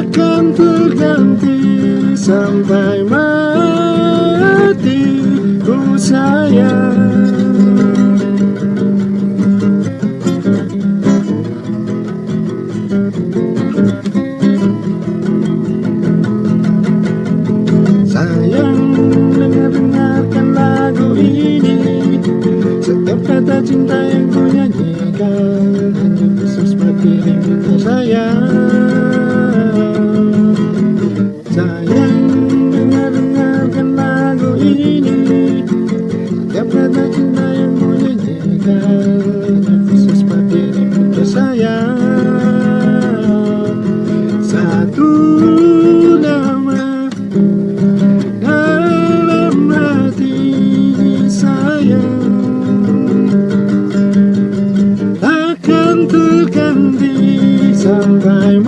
Akan terganti sampai mati ku sayang. Sayang Jika cinta yang Satu nama Dalam hati saya. Takkan terganti sampai